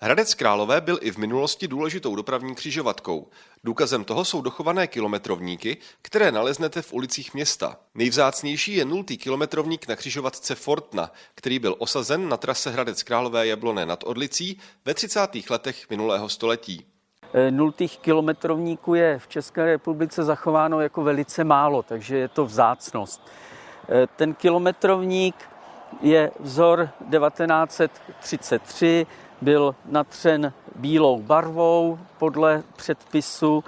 Hradec Králové byl i v minulosti důležitou dopravní křižovatkou. Důkazem toho jsou dochované kilometrovníky, které naleznete v ulicích města. Nejvzácnější je nultý kilometrovník na křižovatce Fortna, který byl osazen na trase Hradec Králové Jabloné nad Odlicí ve 30. letech minulého století. E, nultých kilometrovníků je v České republice zachováno jako velice málo, takže je to vzácnost. E, ten kilometrovník je vzor 1933, byl natřen bílou barvou podle předpisu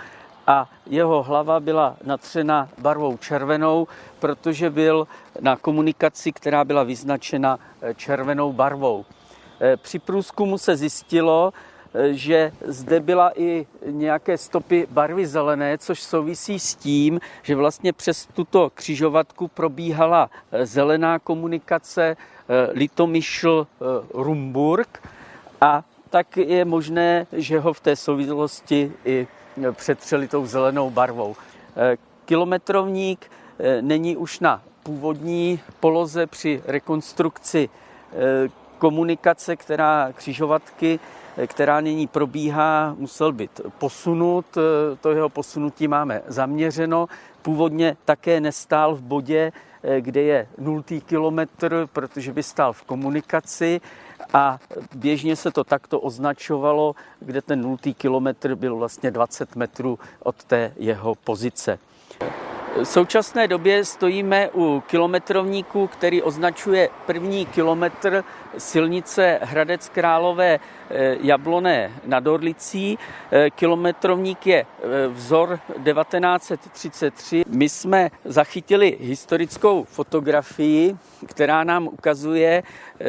a jeho hlava byla natřena barvou červenou, protože byl na komunikaci, která byla vyznačena eh, červenou barvou. Eh, při průzkumu se zjistilo, eh, že zde byla i nějaké stopy barvy zelené, což souvisí s tím, že vlastně přes tuto křižovatku probíhala zelená komunikace Litomyšl-Rumburg a tak je možné, že ho v té souvislosti i přetřeli tou zelenou barvou. E, kilometrovník e, není už na původní poloze při rekonstrukci e, komunikace, která křižovatky, která nyní probíhá, musel být posunut. To jeho posunutí máme zaměřeno. Původně také nestál v bodě, kde je nultý kilometr, protože by stál v komunikaci a běžně se to takto označovalo, kde ten nultý kilometr byl vlastně 20 metrů od té jeho pozice. V současné době stojíme u kilometrovníku, který označuje první kilometr silnice Hradec Králové eh, Jabloné nad Orlicí. Eh, kilometrovník je eh, vzor 1933. My jsme zachytili historickou fotografii, která nám ukazuje,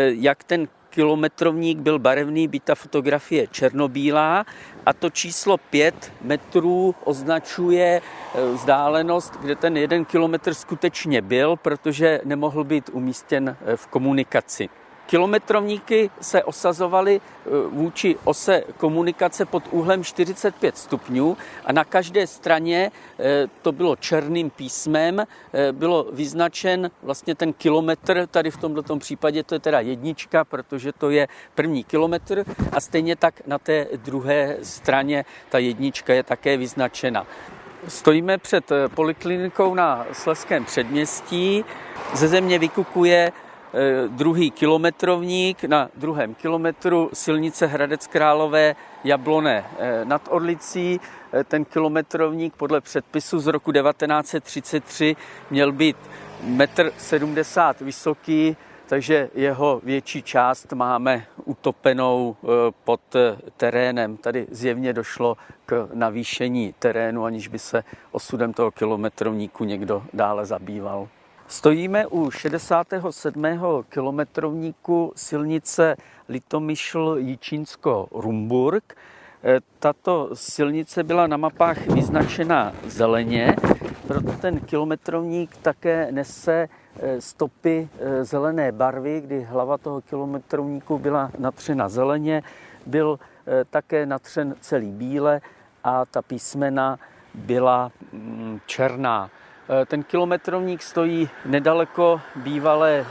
jak ten kilometrovník byl barevný, byť ta fotografie černobílá a to číslo 5 metrů označuje eh, vzdálenost, kde ten jeden kilometr skutečně byl, protože nemohl být umístěn eh, v komunikaci. Kilometrovníky se osazovaly eh, vůči ose komunikace pod úhlem 45 stupňů a na každé straně eh, to bylo černým písmem, eh, bylo vyznačen vlastně ten kilometr, tady v tomto případě to je teda jednička, protože to je první kilometr a stejně tak na té druhé straně ta jednička je také vyznačena. Stojíme před poliklinikou na Sleském předměstí. Ze země vykukuje druhý kilometrovník na druhém kilometru silnice Hradec Králové Jablone eh, nad Orlicí. Eh, ten kilometrovník podle předpisu z roku 1933 měl být 1,70 m vysoký, takže jeho větší část máme utopenou pod terénem. Tady zjevně došlo k navýšení terénu, aniž by se osudem toho kilometrovníku někdo dále zabýval. Stojíme u 67. kilometrovníku silnice Litomyšl Jičínsko Rumburg. E, tato silnice byla na mapách vyznačena zeleně, proto ten kilometrovník také nese e, stopy e, zelené barvy, kdy hlava toho kilometrovníku byla natřena zeleně, byl také natřen celý bíle a ta písmena byla mm, černá. Eh, ten kilometrovník stojí nedaleko bývalé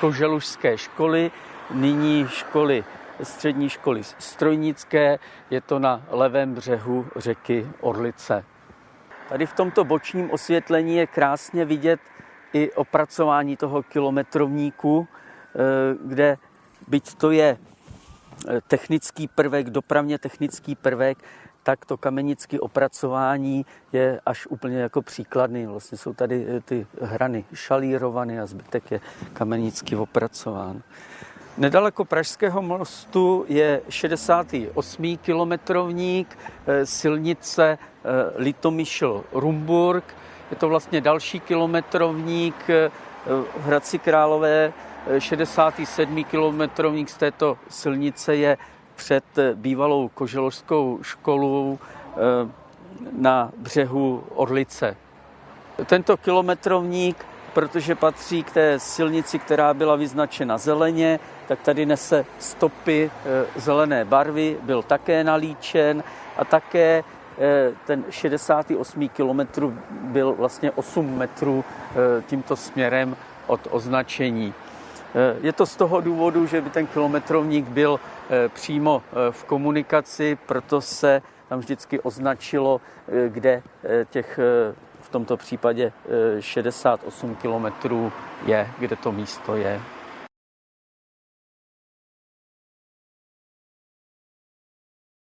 koželužské školy, nyní školy střední školy strojnické, je to na levém břehu řeky Orlice. Tady v tomto bočním osvětlení je krásně vidět i opracování toho kilometrovníku, eh, kde byť to je eh, technický prvek, dopravně technický prvek, tak to kamenické opracování je až úplně jako příkladný. Vlastně jsou tady eh, ty hrany šalírované a zbytek je kamenicky opracován. Nedaleko Pražského mostu je 68. kilometrovník eh, silnice eh, Litomyšl-Rumburg. Je to vlastně další kilometrovník v Hradci Králové. 67. kilometrovník z této silnice je před bývalou koželožskou školou eh, na břehu Orlice. Tento kilometrovník, protože patří k té silnici, která byla vyznačena zeleně, tak tady nese stopy eh, zelené barvy, byl také nalíčen a také eh, ten 68. kilometr byl vlastně 8 metrů tímto směrem od označení. Je to z toho důvodu, že by ten kilometrovník byl přímo v komunikaci, proto se tam vždycky označilo, kde těch v tomto případě 68 kilometrů je, kde to místo je.